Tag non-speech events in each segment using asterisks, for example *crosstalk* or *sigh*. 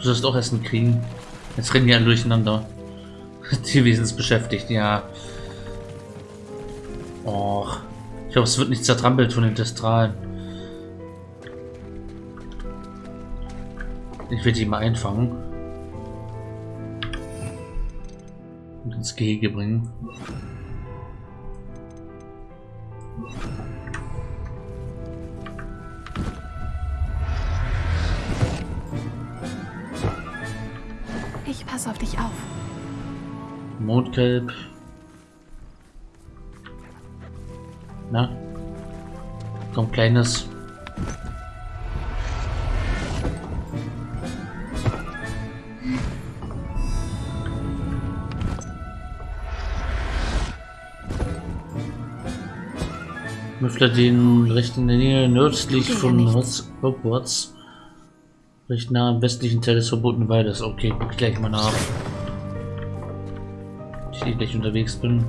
Du sollst auch Essen kriegen. Jetzt rennen die alle durcheinander. *laughs* Tierwesen ist beschäftigt, ja. Och. Ich hoffe, es wird nicht zertrampelt von den Testralen. Ich werde die mal einfangen. Und ins Gehege bringen. Mondkelb. Na? Komm, kleines. Müffler den recht in der Nähe nördlich von Hogwarts. Recht nah am westlichen Teil des verbotenen Waldes. Okay, guck gleich mal nach. Ich gleich unterwegs bin.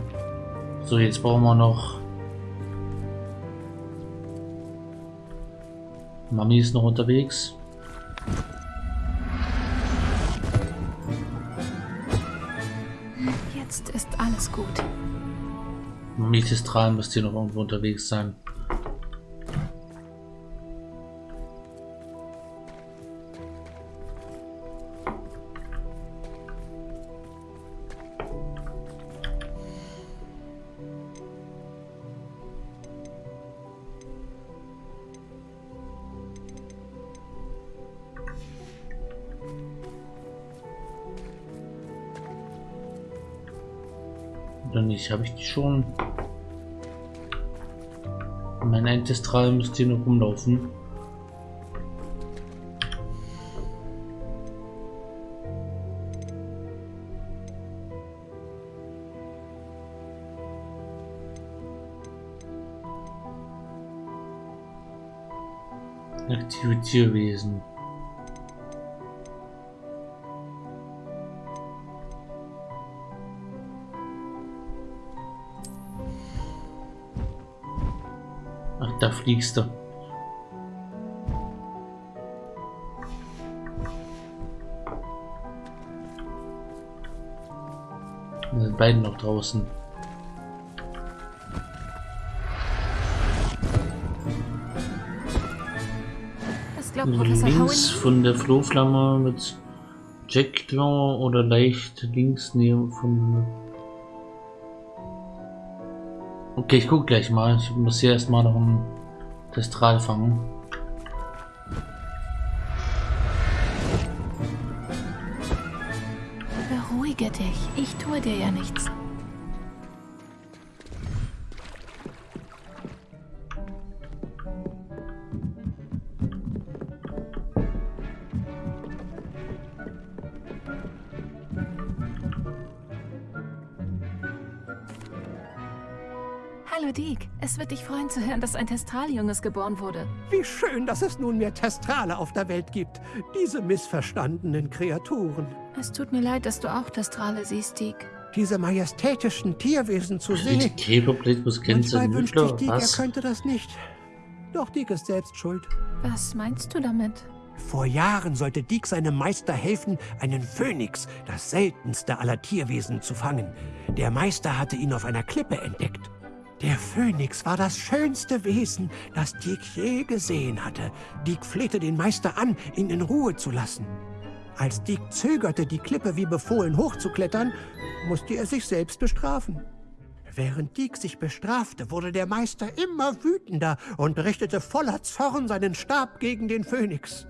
So, jetzt brauchen wir noch. Mami ist noch unterwegs. Jetzt ist alles gut. Mitistral müsste hier noch irgendwo unterwegs sein. Nicht? Habe ich die schon? Mein Ancestral müsste hier noch rumlaufen. Aktive fliegst du. Da sind beiden noch draußen. Howen? Links von der Flohflamme mit Jack Claw oder leicht links neben von Okay, ich guck gleich mal. Ich muss hier erstmal noch ein Testral fangen. Beruhige dich. Ich tue dir ja nichts. Zu hören, dass ein Testraljunges geboren wurde. Wie schön, dass es nunmehr Testrale auf der Welt gibt. Diese missverstandenen Kreaturen. Es tut mir leid, dass du auch Testrale siehst, Deke. Diese majestätischen Tierwesen zu Die sehen. Käferblitmus kennst du Manchmal wünschte ich? Dick, er könnte das nicht. Doch Dick ist selbst schuld. Was meinst du damit? Vor Jahren sollte Dick seinem Meister helfen, einen Phönix, das seltenste aller Tierwesen, zu fangen. Der Meister hatte ihn auf einer Klippe entdeckt. Der Phönix war das schönste Wesen, das Dick je gesehen hatte. Dick flehte den Meister an, ihn in Ruhe zu lassen. Als Dick zögerte, die Klippe wie befohlen hochzuklettern, musste er sich selbst bestrafen. Während Dick sich bestrafte, wurde der Meister immer wütender und richtete voller Zorn seinen Stab gegen den Phönix.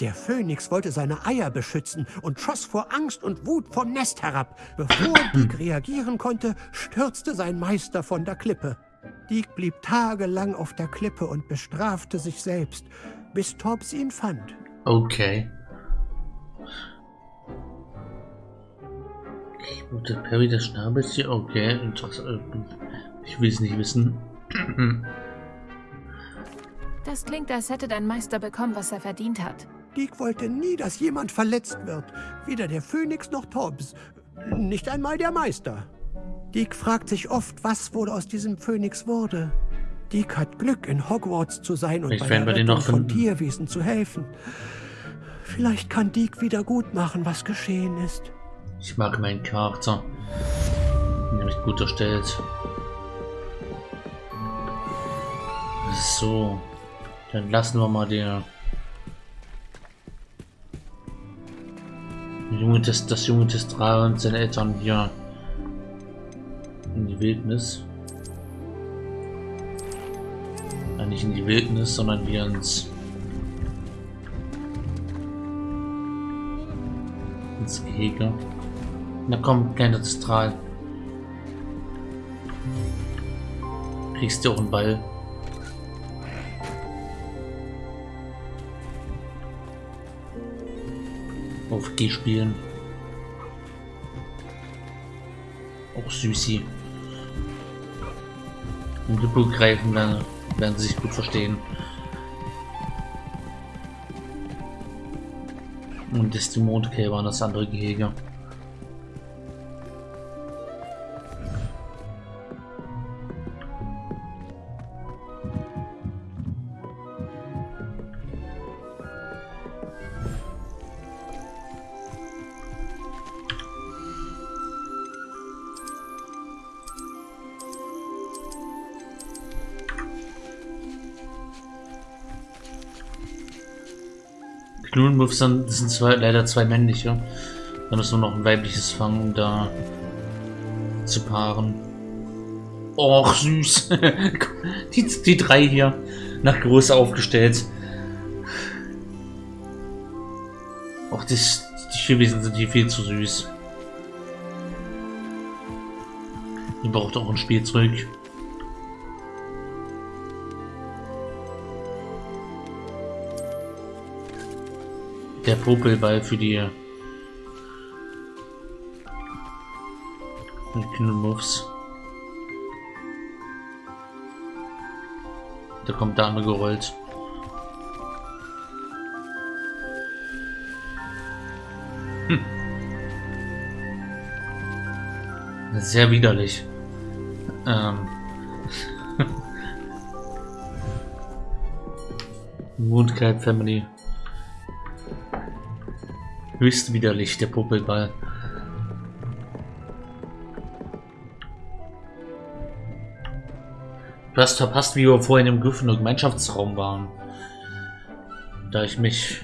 Der Phönix wollte seine Eier beschützen und schoss vor Angst und Wut vom Nest herab. Bevor *clears throat* Dick reagieren konnte, stürzte sein Meister von der Klippe. Dick blieb tagelang auf der Klippe und bestrafte sich selbst, bis Tobbs ihn fand. Okay. Okay, Gute Perry, das Schnabeltier. Okay, interessant. Ich will es nicht wissen. Das klingt, als hätte dein Meister bekommen, was er verdient hat. Dick wollte nie, dass jemand verletzt wird. Weder der Phönix noch Tobbs. Nicht einmal der Meister. Dick fragt sich oft, was wohl aus diesem Phönix wurde. Dick hat Glück, in Hogwarts zu sein und Vielleicht bei der Rettung noch von finden. Tierwesen zu helfen. Vielleicht kann Deke wieder gut machen, was geschehen ist. Ich mag meinen Charakter. Nämlich gut erstellt. So. Dann lassen wir mal den junge Test, das junge Testral und seine Eltern hier in die Wildnis. Ja, nicht in die Wildnis, sondern wir ins ins Gehege. Na komm, kleiner Testral. Kriegst du auch einen Ball. Auf G spielen. Auch Süßi. Wenn Hippo greifen, dann werden sie sich gut verstehen. Und das ist die Mondkälber und das andere Gehege. Knullenmuffs sind, das sind zwei, leider zwei männliche. Da müssen wir noch ein weibliches fangen, um da zu paaren. Och, süß. *laughs* die, die drei hier nach Größe aufgestellt. Och, das, die Chivisen sind hier viel zu süß. Die braucht auch ein Spielzeug. Der Popelball für die Knüllmuffs. Da kommt andere gerollt. Hm. Sehr widerlich. Ähm. *laughs* Mooncat Family. Höchst widerlich, der Popelball. Du hast verpasst, wie wir vorhin im Gryffindor Gemeinschaftsraum waren. Da ich mich...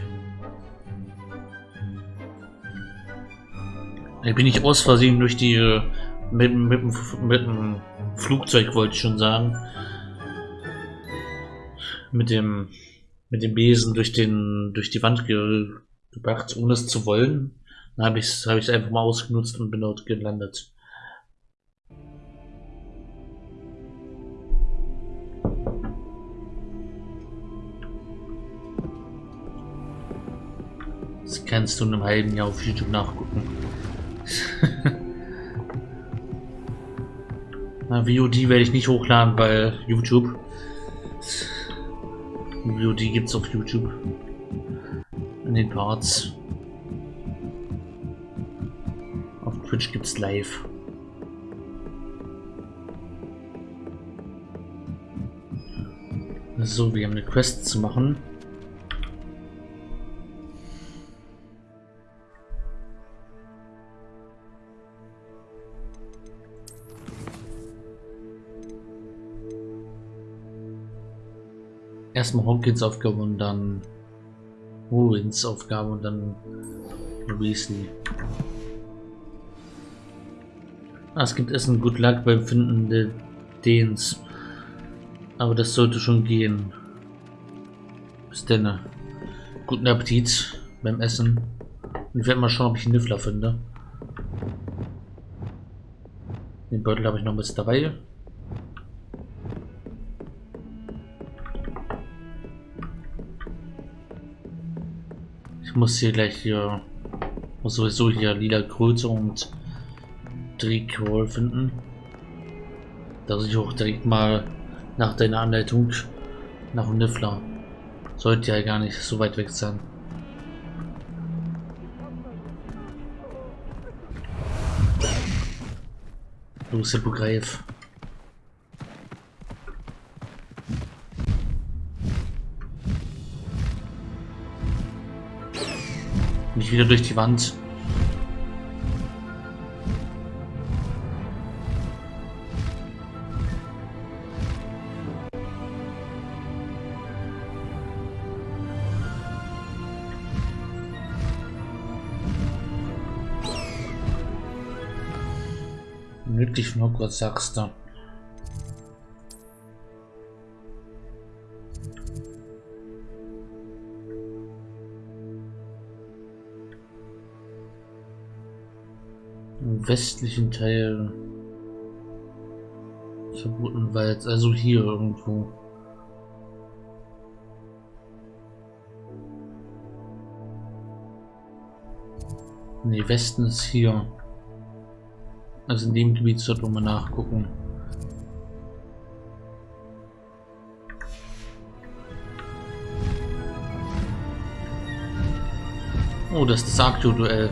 Da bin ich aus Versehen durch die... Äh, mit, mit, mit dem Flugzeug, wollte ich schon sagen. Mit dem... Mit dem Besen durch den... durch die Wand ge gebracht, ohne es zu wollen. Dann habe ich es hab einfach mal ausgenutzt und bin dort gelandet. Das kannst du in einem halben Jahr auf YouTube nachgucken. *laughs* Na, VOD werde ich nicht hochladen bei YouTube. VOD gibt es auf YouTube in den Parts. Auf Twitch gibt es live. So, wir haben eine Quest zu machen. Erstmal Hawkins Aufgabe und dann Owens Aufgabe und dann Weasley. Ah, es gibt Essen Good Luck beim Finden der Dens. Aber das sollte schon gehen. Bis denn. Guten Appetit beim Essen. Ich werde mal schauen, ob ich einen Niffler finde. Den Beutel habe ich noch bis dabei. Ich muss hier gleich hier muss sowieso hier lila Kröte und Drehkohl finden. Dass ich auch direkt mal nach deiner Anleitung nach Niffler. Sollte ja gar nicht so weit weg sein. Los, Hippogreif. Nicht wieder durch die Wand. Nördlich von Hogwarts sagst du. Westlichen Teil verbotenen Walds, also hier irgendwo. Ne, Westen ist hier. Also in dem Gebiet sollte man nachgucken. Oh, das ist das Aktuell.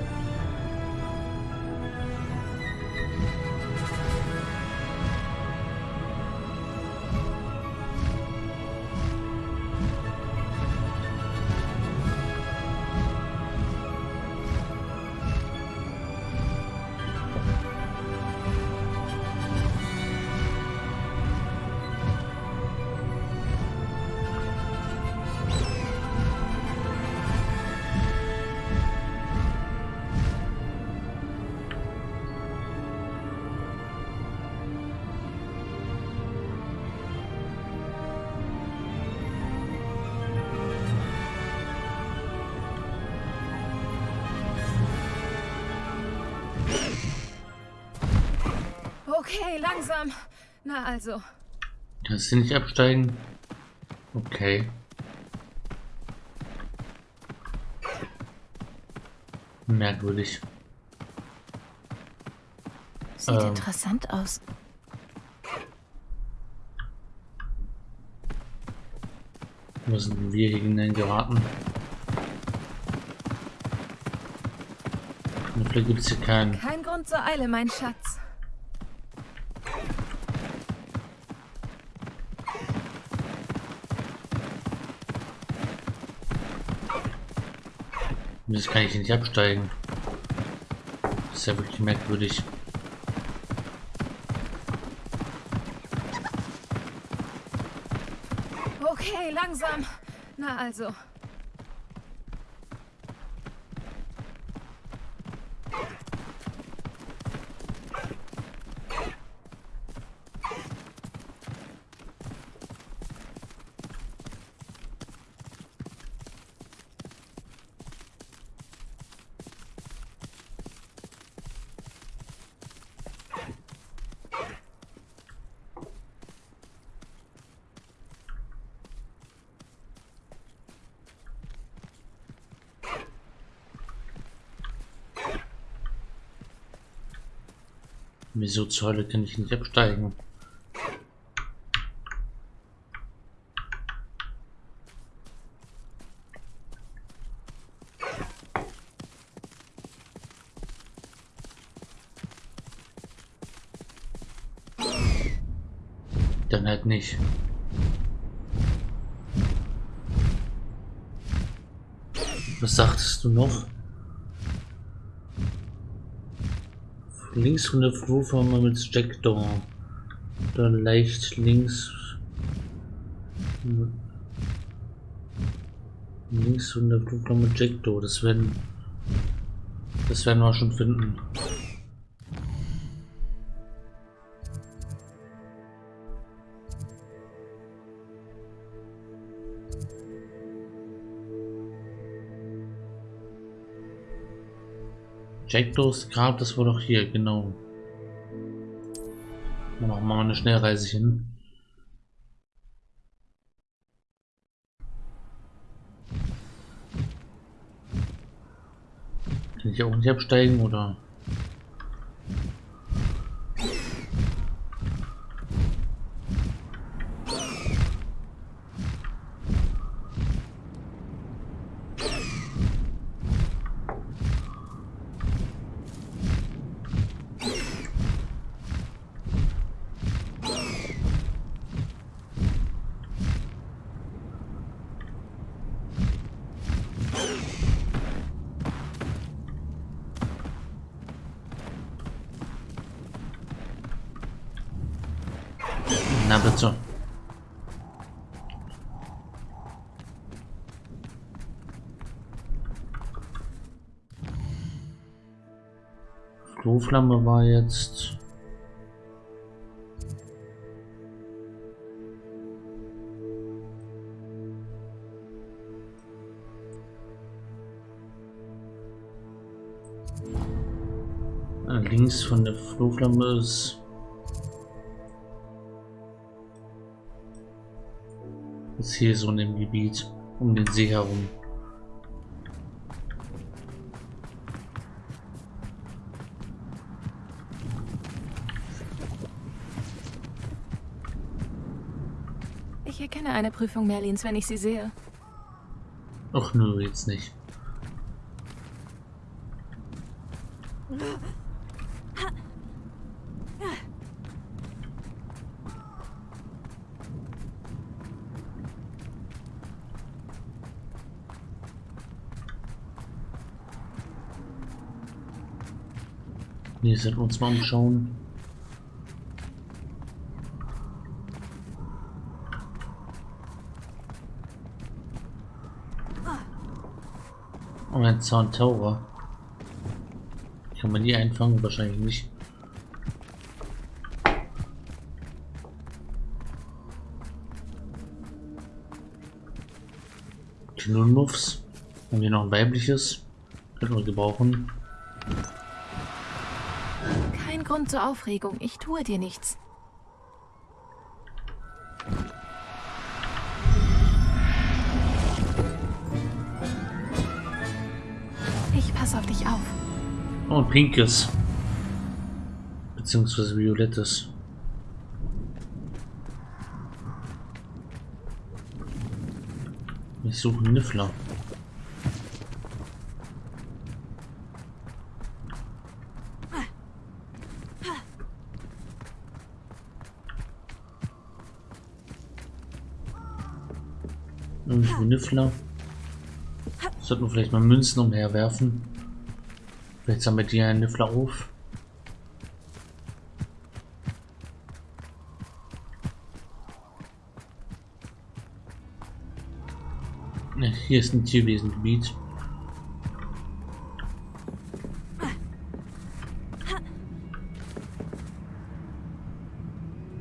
Okay, langsam. Na also. Kannst du nicht absteigen? Okay. Merkwürdig. Sieht Ähm. interessant aus. Wo sind wir hier hinein geraten? Vielleicht gibt es hier keinen. Kein Grund zur Eile, mein Schatz. Das kann ich nicht absteigen. Das ist ja wirklich merkwürdig. Okay, langsam. Na also. Wieso zur Hölle kann ich nicht absteigen? Dann halt nicht. Was sagtest du noch? Links von der Flur fahren wir mit Jackdaw. Dann leicht links. Links von der Flur fahren wir mit Jackdaw. Das werden. Das werden wir schon finden. Jackdaws Grab, das war doch hier, genau. Dann machen wir eine Schnellreise hin. Kann ich auch nicht absteigen oder? Kloflamme war jetzt. Äh, links von der Flohflamme ist ist hier so in dem Gebiet um den See herum. Ich erkenne eine Prüfung Merlins, wenn ich sie sehe. Ach nö, jetzt nicht. Wir uns mal umschauen. Und ein Zauntaurer. Kann man die einfangen? Wahrscheinlich nicht. Knunmuffs. Haben wir noch ein weibliches? Könnten wir gebrauchen. Kein Grund zur Aufregung. Ich tue dir nichts. Oh, pinkes. Beziehungsweise violettes. Ich suche einen Niffler. Irgendwo Niffler. Sollten wir vielleicht mal Münzen umherwerfen. Vielleicht sammelt die einen Niffler auf. Hier ist ein Tierwesengebiet.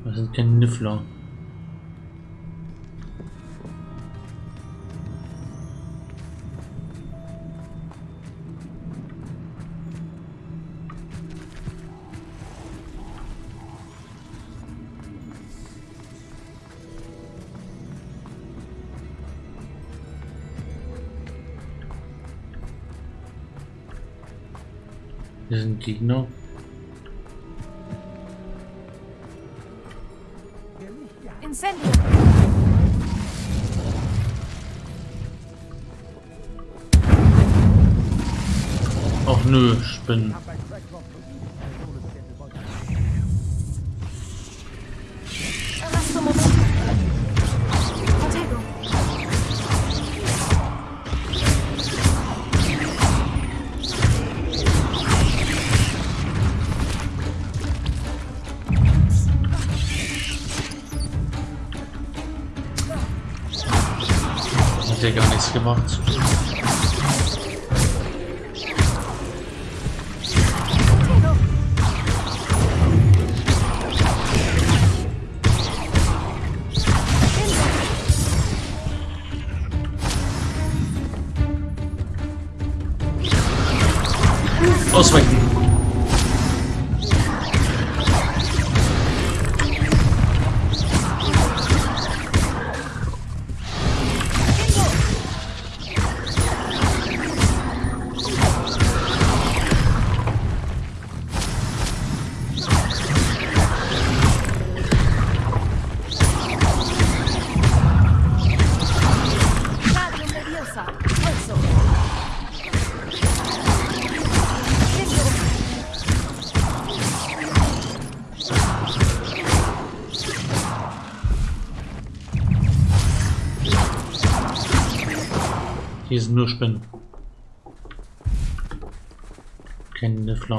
Das sind keine Niffler. Hier sind Gegner. Incendio. Ach nö, Spinnen. Ausweichen. nur Spinnen. Kein Niffler.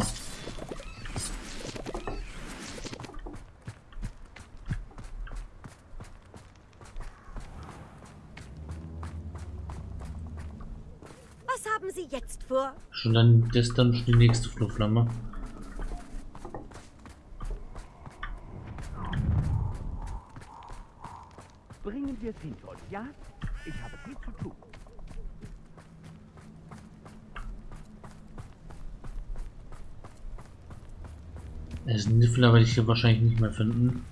Was haben Sie jetzt vor? Schon dann, das dann schon die nächste Flurflamme. Bringen wir es hinter ja? Ich habe viel zu tun. Es Niffler werde ich hier wahrscheinlich nicht mehr finden.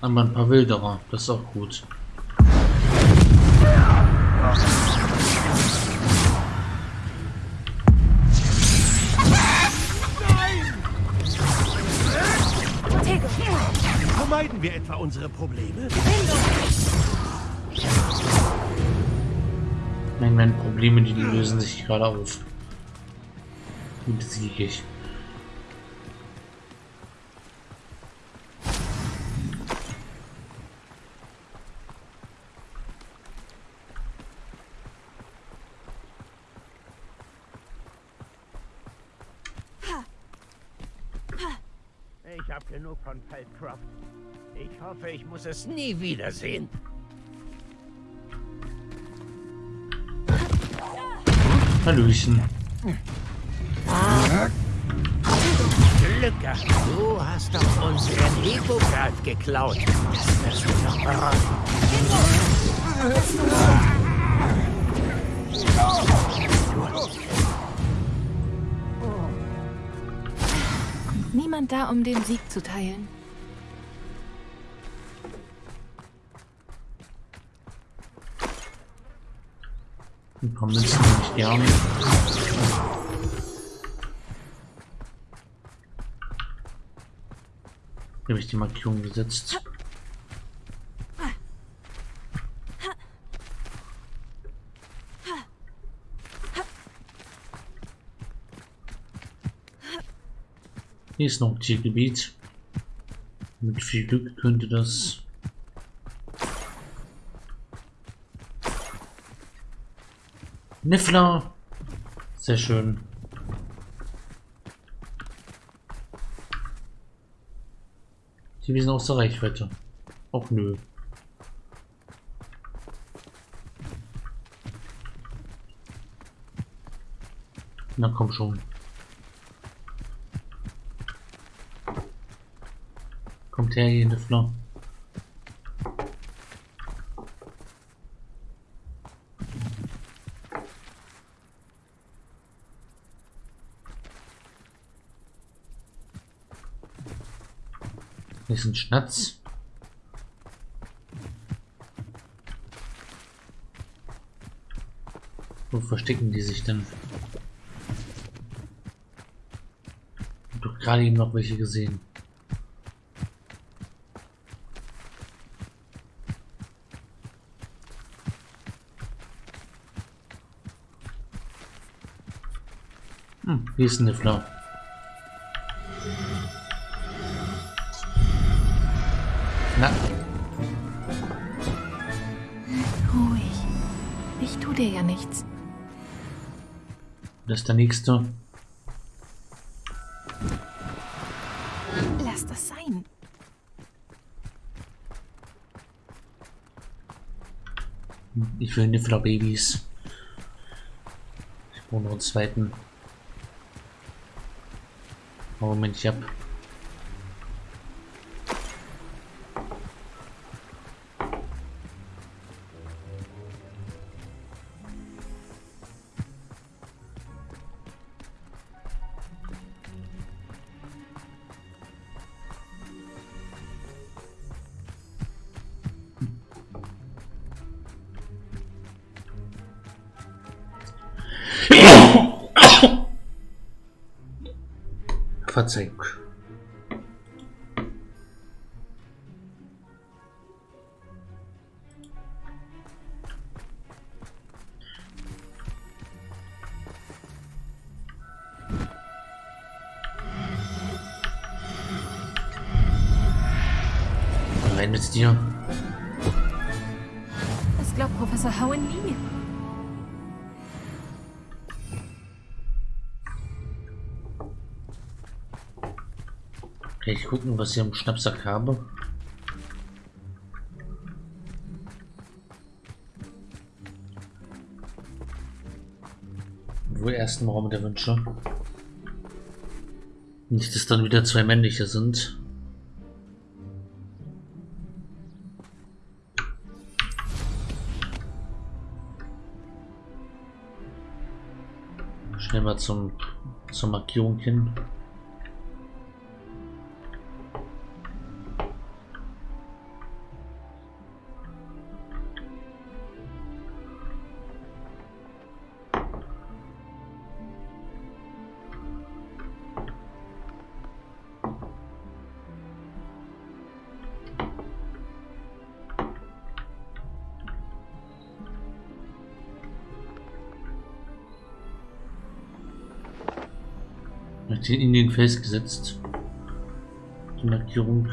Aber ein paar Wilderer, das ist auch gut. Unsere Probleme? Nein, meine Probleme, die lösen sich gerade auf. Besiege ich. Ich muss es nie wiedersehen. Hallöchen. Glück gehabt. Du hast doch unseren Ego-Guard geklaut. Das. Niemand da, um den Sieg zu teilen. Paar Münzen nehme ich gerne. Hier habe ich die Markierung gesetzt. Hier ist noch ein Tiergebiet. Mit viel Glück könnte das Niffler. Sehr schön. Die sind außer Reichweite. Auch nö. Na komm schon. Kommt her, ihr Niffler. Ein Schnatz. Wo verstecken die sich denn? Hab doch gerade eben noch welche gesehen. Hm, hier ist ein Niffler. Na, der nächste. Lass das sein. Ich will Niffler-Babys. Ich brauche noch einen zweiten. Oh, Moment, ich hab. Verzeihung. Rein mit dir. Gucken, was ich im Schnappsack habe? Wohl ersten Raum der Wünsche. Nicht, dass dann wieder zwei männliche sind. Schnell mal zum, zur Markierung hin. Hat in den festgesetzt. Die Markierung.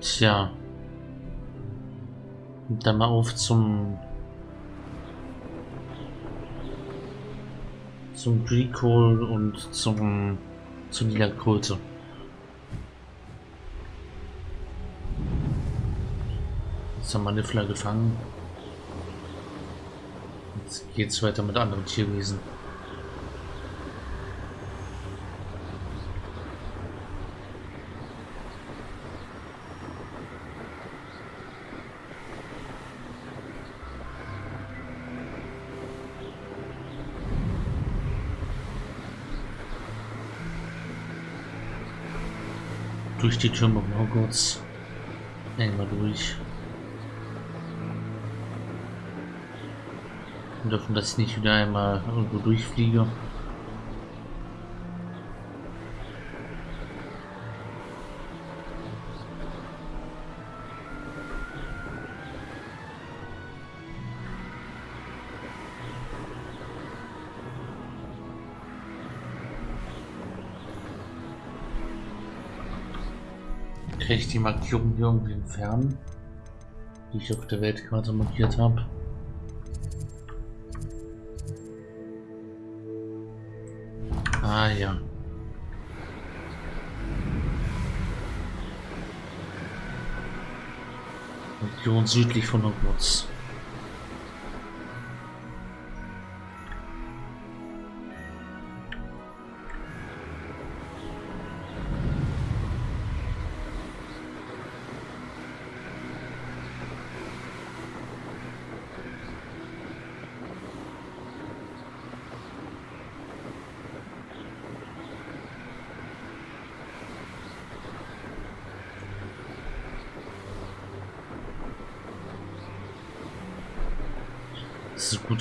Tja. Und dann mal auf zum zum Recall und zum zu lila Kröte. Jetzt haben wir Niffler gefangen. Jetzt geht's weiter mit anderen Tierwesen. Durch die Türme Morgoths. Einmal durch. Und davon, dass ich nicht wieder einmal irgendwo durchfliege. Kann ich die Markierung hier irgendwie entfernen, die ich auf der Weltkarte markiert habe? Ah ja. Region südlich von Hogwarts.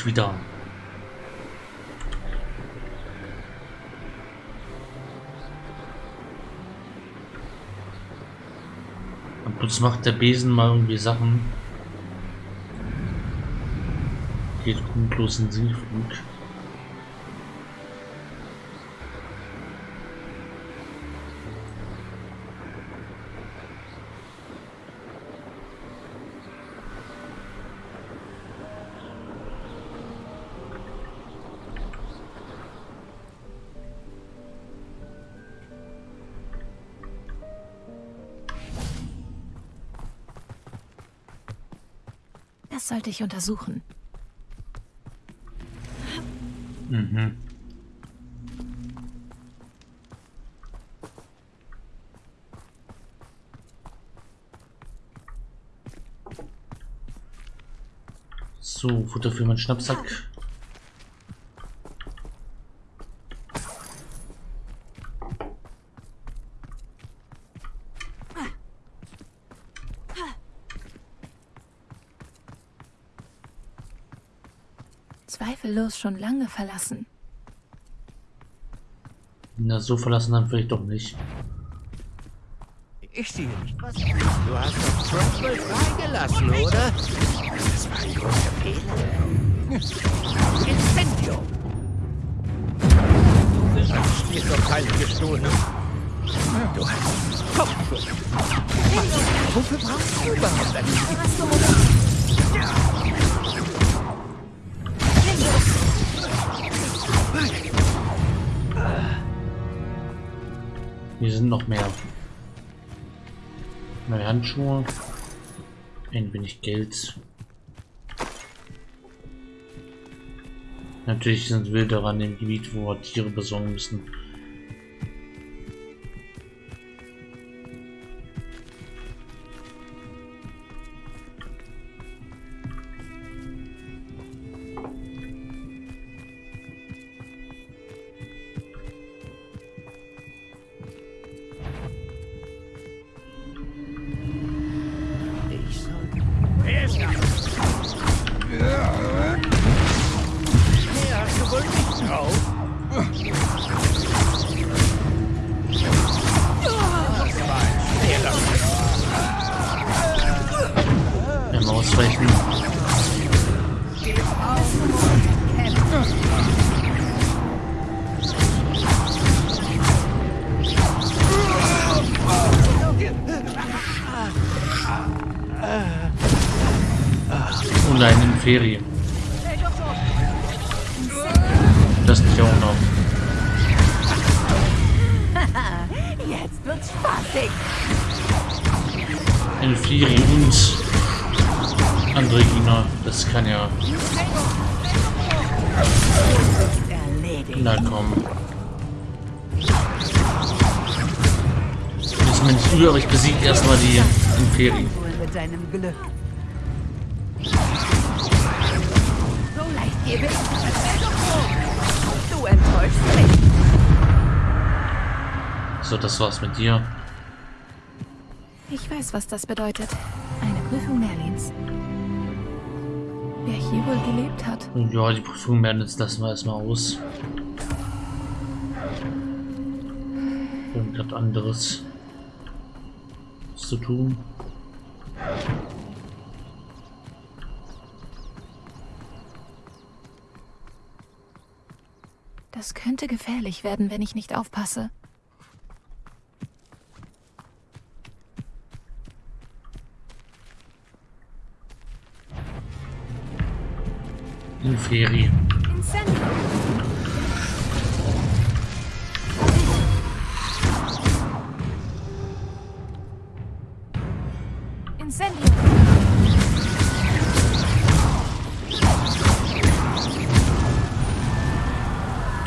So gut wie da. Und plus macht der Besen mal irgendwie Sachen. Geht grundlos in Sinkflug. Das sollte ich untersuchen. Mhm. So, Futter für meinen Schnappsack. Zweifellos schon lange verlassen. Na, so verlassen dann vielleicht doch nicht. Ich sehe nicht, was... Du hast doch Trumbull freigelassen, oder? Das war ein großer Fehler. Incendio! Du hast mir doch keinen gestohlen. Du hast Kopfschuss. Wofür brauchst du überhaupt einen Hier sind noch mehr. Neue Handschuhe. Ein wenig Geld. Natürlich sind Wilderer an dem Gebiet, wo wir Tiere besorgen müssen. Das kann ja. Na komm. Ist mir nicht übel, aber ich besiege erstmal die mich. So, das war's mit dir. Ich weiß, was das bedeutet. Eine Prüfung Merlins. Wer hier wohl gelebt hat. Ja, die Prüfung werden jetzt lassen wir erstmal aus. Irgendwas anderes zu tun. Das könnte gefährlich werden, wenn ich nicht aufpasse. Inferi. Incendio!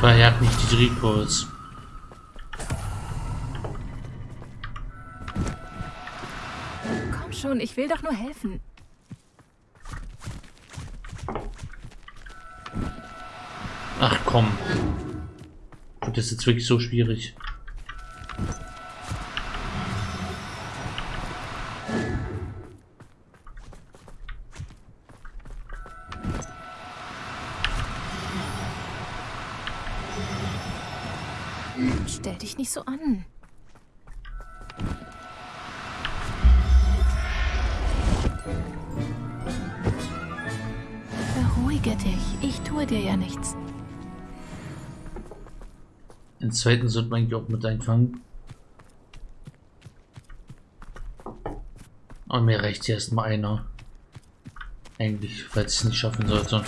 Verjagt nicht die Drehkurs. Komm schon, ich will doch nur helfen. Ach komm. Wird das jetzt wirklich so schwierig? Stell dich nicht so an. Beruhige dich. Ich tue dir ja nichts. Den zweiten sollte man eigentlich auch mit einfangen. Aber mir reicht erst mal einer. Eigentlich, falls ich es nicht schaffen sollte.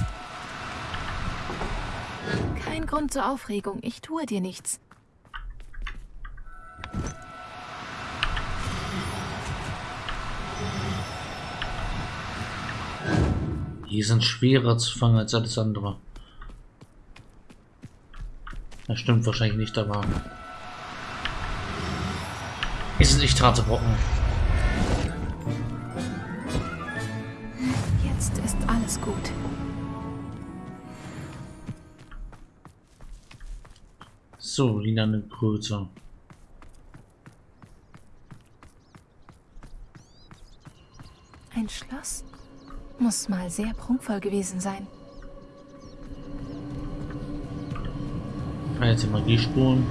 Kein Grund zur Aufregung. Ich tue dir nichts. Die sind schwerer zu fangen als alles andere. Das stimmt wahrscheinlich nicht, aber... Die sind echt harte Brocken. Jetzt ist alles gut. So, lilane Kröte. Ein Schloss? Muss mal sehr prunkvoll gewesen sein. kann jetzt die Magie spulen.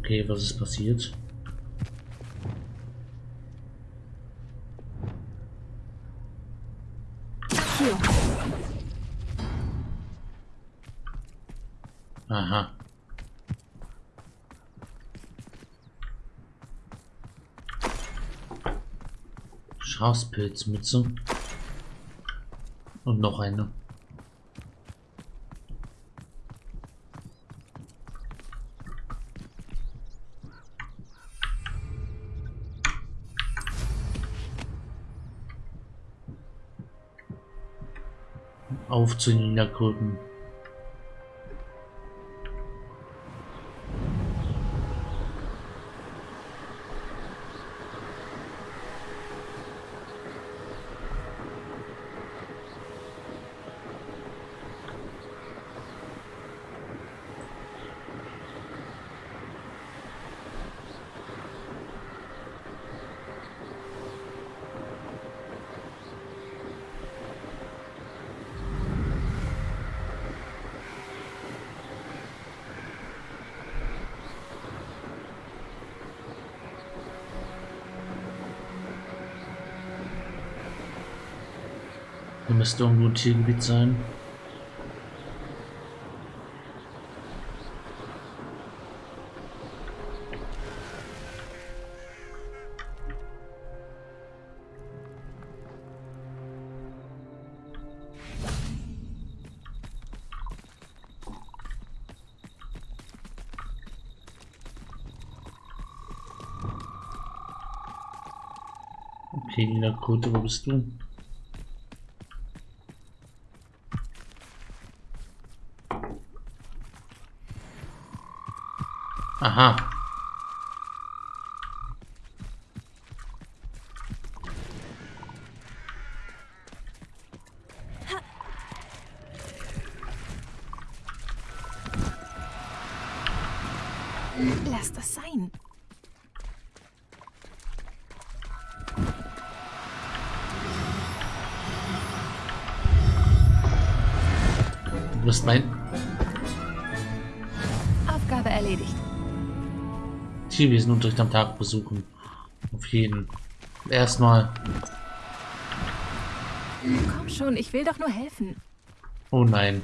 Okay, was ist passiert? Schafspilzmütze. Und noch eine. Auf zu den Niederkröten. Müsste irgendwo ein Tiergebiet sein. Okay, Nina Kote, wo bist du? Aha. Lass das sein. Du bist mein Tierwesenunterricht am Tag besuchen. Auf jeden. Erstmal. Komm schon, ich will doch nur helfen. Oh nein.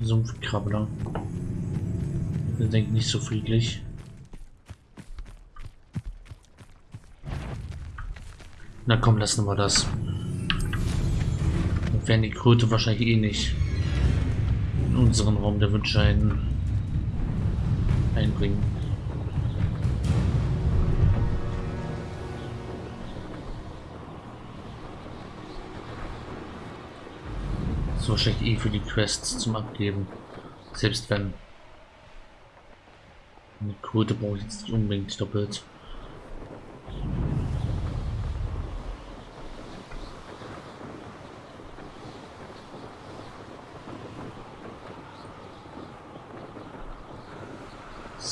Sumpfkrabbler. Wir denken nicht so friedlich. Na komm, lassen wir das. Wir werden die Kröte wahrscheinlich eh nicht in unseren Raum der Wünsche ein einbringen. So wahrscheinlich eh für die Quests zum Abgeben. Selbst wenn. Eine Quote brauche ich jetzt nicht unbedingt doppelt.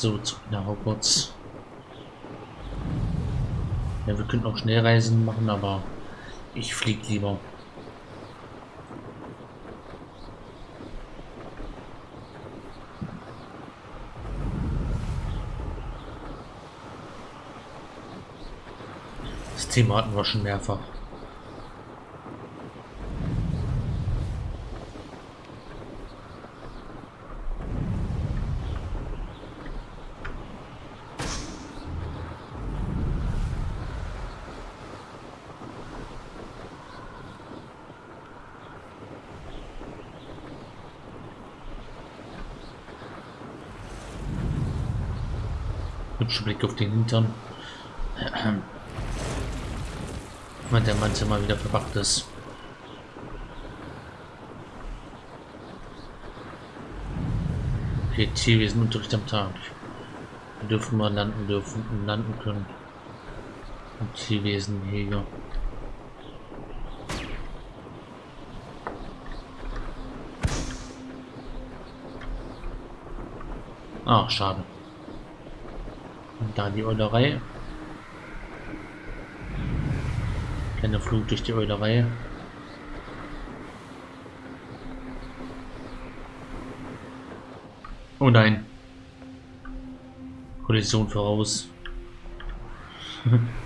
So, zurück nach Hogwarts. Ja, wir könnten auch Schnellreisen machen, aber ich fliege lieber. Das Thema hatten wir schon mehrfach. Hübscher Blick auf den Hintern. Wenn der manche mal wieder verpackt ist. Okay, Tierwesen Unterricht am Tag. Wir dürfen mal landen dürfen und landen können. Und Tierwesen Jäger. Ach, schade da die Eulerei. Kleiner Flug durch die Eulerei. Oh nein. Kollision voraus. *laughs*